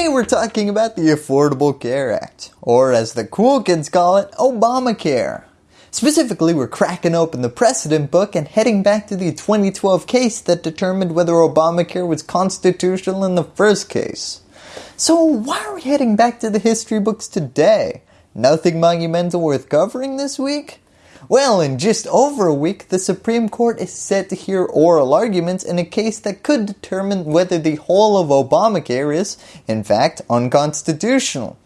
Today we're talking about the Affordable Care Act, or as the cool kids call it, Obamacare. Specifically, we're cracking open the precedent book and heading back to the 2012 case that determined whether Obamacare was constitutional in the first case. So why are we heading back to the history books today? Nothing monumental worth covering this week? Well, in just over a week, the Supreme Court is set to hear oral arguments in a case that could determine whether the whole of Obamacare is, in fact, unconstitutional.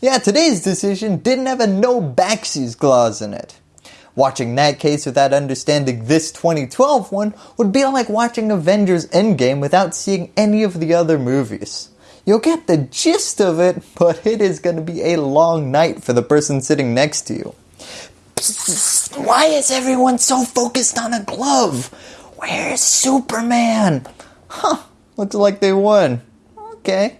Yeah, today's decision didn't have a no backsies clause in it. Watching that case without understanding this 2012 one would be like watching Avengers Endgame without seeing any of the other movies. You'll get the gist of it, but it is going to be a long night for the person sitting next to you. Why is everyone so focused on a glove? Where's Superman? Huh, looks like they won. Okay.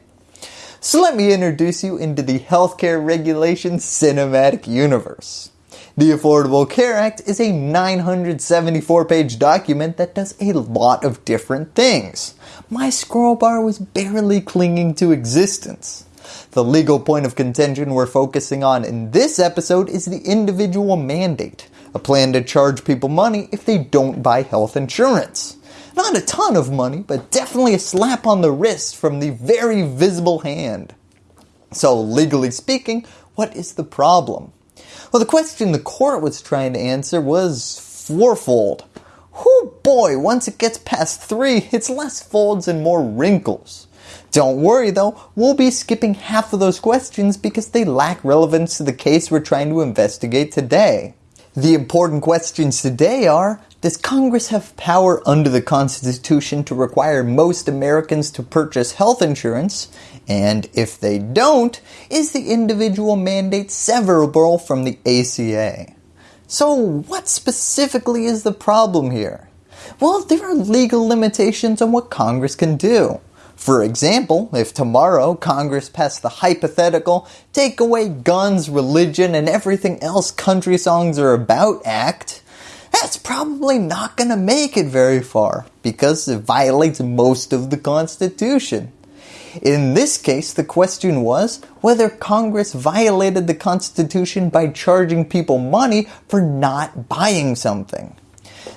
So let me introduce you into the healthcare regulation cinematic universe. The Affordable Care Act is a 974 page document that does a lot of different things. My scroll bar was barely clinging to existence. The legal point of contention we're focusing on in this episode is the individual mandate, a plan to charge people money if they don't buy health insurance. Not a ton of money, but definitely a slap on the wrist from the very visible hand. So legally speaking, what is the problem? Well, the question the court was trying to answer was fourfold. Whoo boy, once it gets past three, it's less folds and more wrinkles. Don't worry though, we'll be skipping half of those questions because they lack relevance to the case we're trying to investigate today. The important questions today are, does Congress have power under the Constitution to require most Americans to purchase health insurance? And if they don't, is the individual mandate severable from the ACA? So what specifically is the problem here? Well, there are legal limitations on what Congress can do. For example, if tomorrow Congress passed the hypothetical Take Away Guns, Religion, and Everything Else Country Songs Are About Act, that's probably not going to make it very far because it violates most of the Constitution. In this case, the question was whether Congress violated the Constitution by charging people money for not buying something.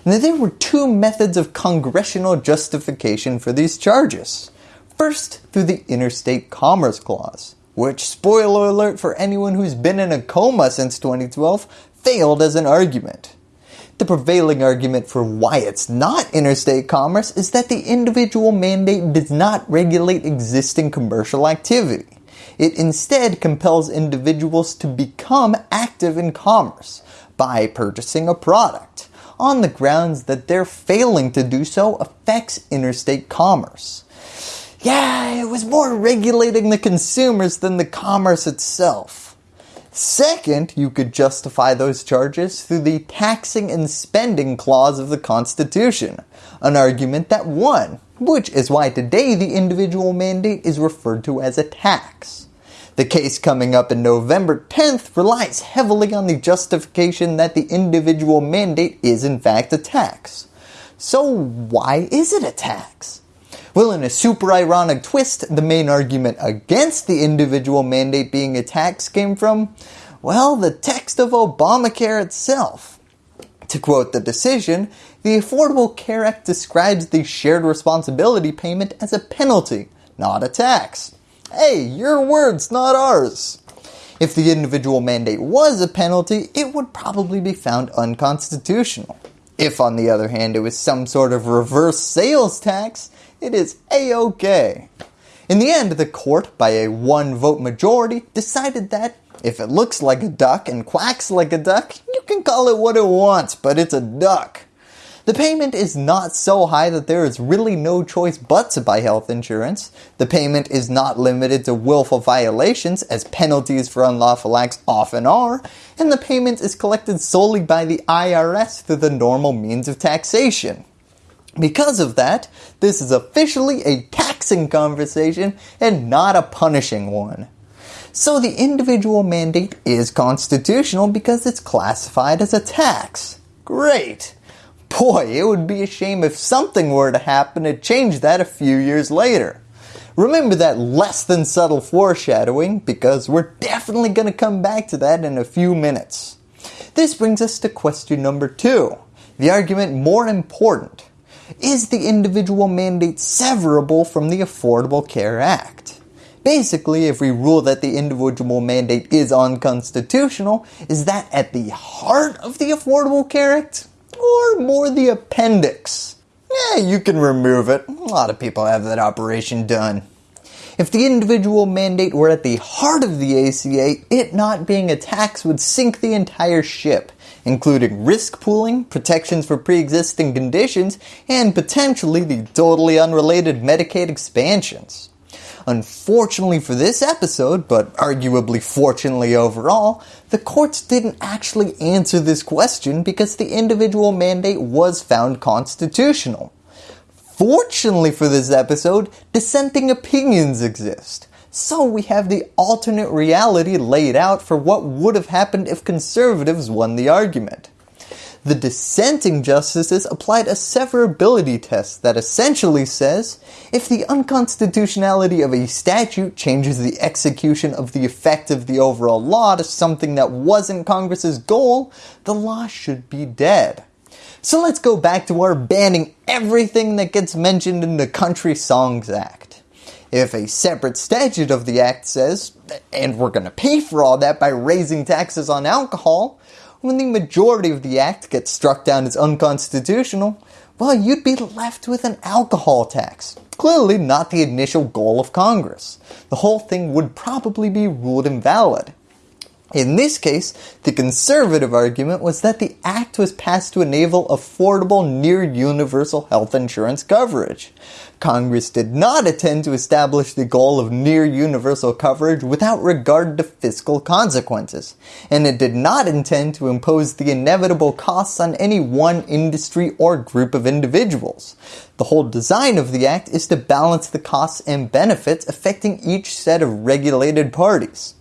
Now there were two methods of congressional justification for these charges. First, through the Interstate Commerce Clause, which, spoiler alert for anyone who's been in a coma since 2012, failed as an argument. The prevailing argument for why it's not interstate commerce is that the individual mandate does not regulate existing commercial activity. It instead compels individuals to become active in commerce by purchasing a product on the grounds that their failing to do so affects interstate commerce. Yeah, it was more regulating the consumers than the commerce itself. Second, you could justify those charges through the taxing and spending clause of the Constitution, an argument that won, which is why today the individual mandate is referred to as a tax. The case coming up in November 10th relies heavily on the justification that the individual mandate is in fact a tax. So why is it a tax? Well, in a super ironic twist, the main argument against the individual mandate being a tax came from, well, the text of Obamacare itself. To quote the decision, the Affordable Care Act describes the shared responsibility payment as a penalty, not a tax. Hey, your words, not ours. If the individual mandate was a penalty, it would probably be found unconstitutional. If on the other hand it was some sort of reverse sales tax, it is a-okay. In the end, the court, by a one vote majority, decided that if it looks like a duck and quacks like a duck, you can call it what it wants, but it's a duck. The payment is not so high that there is really no choice but to buy health insurance. The payment is not limited to willful violations as penalties for unlawful acts often are, and the payment is collected solely by the IRS through the normal means of taxation. Because of that, this is officially a taxing conversation and not a punishing one. So the individual mandate is constitutional because it's classified as a tax. Great. Boy, it would be a shame if something were to happen to change that a few years later. Remember that less than subtle foreshadowing because we're definitely going to come back to that in a few minutes. This brings us to question number 2, the argument more important. Is the individual mandate severable from the Affordable Care Act? Basically, if we rule that the individual mandate is unconstitutional, is that at the heart of the Affordable Care Act? Or more the appendix? Yeah, you can remove it. A lot of people have that operation done. If the individual mandate were at the heart of the ACA, it not being a tax would sink the entire ship, including risk pooling, protections for pre-existing conditions, and potentially the totally unrelated Medicaid expansions. Unfortunately for this episode, but arguably fortunately overall, the courts didn't actually answer this question because the individual mandate was found constitutional. Fortunately for this episode, dissenting opinions exist. So we have the alternate reality laid out for what would have happened if conservatives won the argument. The dissenting justices applied a severability test that essentially says, if the unconstitutionality of a statute changes the execution of the effect of the overall law to something that wasn't Congress's goal, the law should be dead. So let's go back to our banning everything that gets mentioned in the Country Songs Act. If a separate statute of the act says, and we're going to pay for all that by raising taxes on alcohol, when the majority of the act gets struck down as unconstitutional, well you'd be left with an alcohol tax. Clearly not the initial goal of Congress. The whole thing would probably be ruled invalid. In this case, the conservative argument was that the act was passed to enable affordable near universal health insurance coverage. Congress did not intend to establish the goal of near universal coverage without regard to fiscal consequences, and it did not intend to impose the inevitable costs on any one industry or group of individuals. The whole design of the act is to balance the costs and benefits affecting each set of regulated parties.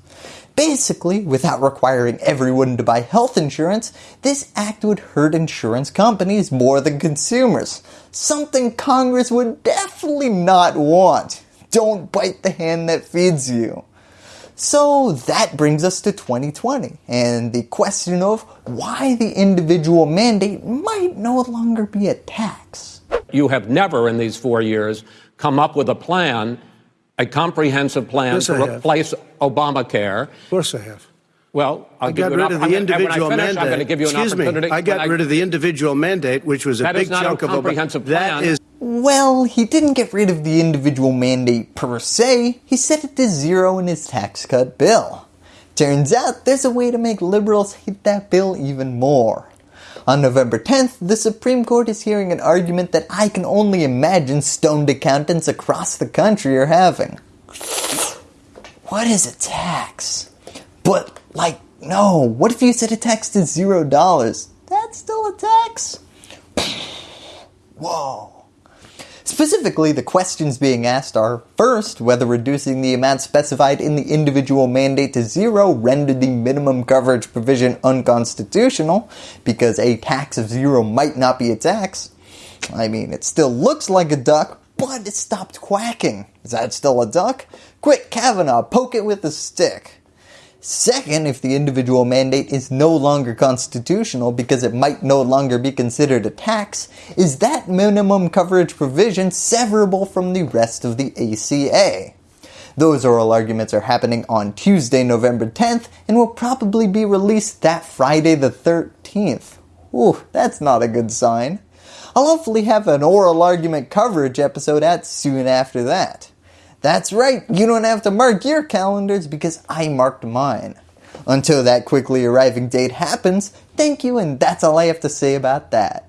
Basically, without requiring everyone to buy health insurance, this act would hurt insurance companies more than consumers. Something Congress would definitely not want. Don't bite the hand that feeds you. So that brings us to 2020 and the question of why the individual mandate might no longer be a tax. You have never in these four years come up with a plan a comprehensive plan Yes, to I have. replace Obamacare. Of course I have. Well, I'll I give got you an rid of the I'm gonna- individual finish, mandate. I'm give you an Excuse me. I got when rid of the individual mandate, which was a big is not a chunk of Obama- comprehensive That plan. is Well, he didn't get rid of the individual mandate per se, he set it to zero in his tax cut bill. Turns out there's a way to make liberals hate that bill even more. On November 10th, the Supreme Court is hearing an argument that I can only imagine stoned accountants across the country are having. What is a tax? But like, no, what if you set a tax to zero dollars? That's still a tax? Whoa. Specifically, the questions being asked are, first, whether reducing the amount specified in the individual mandate to zero rendered the minimum coverage provision unconstitutional, because a tax of zero might not be a tax. I mean, it still looks like a duck, but it stopped quacking. Is that still a duck? Quick, Kavanaugh, poke it with a stick. Second, if the individual mandate is no longer constitutional because it might no longer be considered a tax, is that minimum coverage provision severable from the rest of the ACA? Those oral arguments are happening on Tuesday, November 10th and will probably be released that Friday the 13th. Ooh, that's not a good sign. I'll hopefully have an oral argument coverage episode out soon after that. That's right, you don't have to mark your calendars because I marked mine. Until that quickly arriving date happens, thank you and that's all I have to say about that.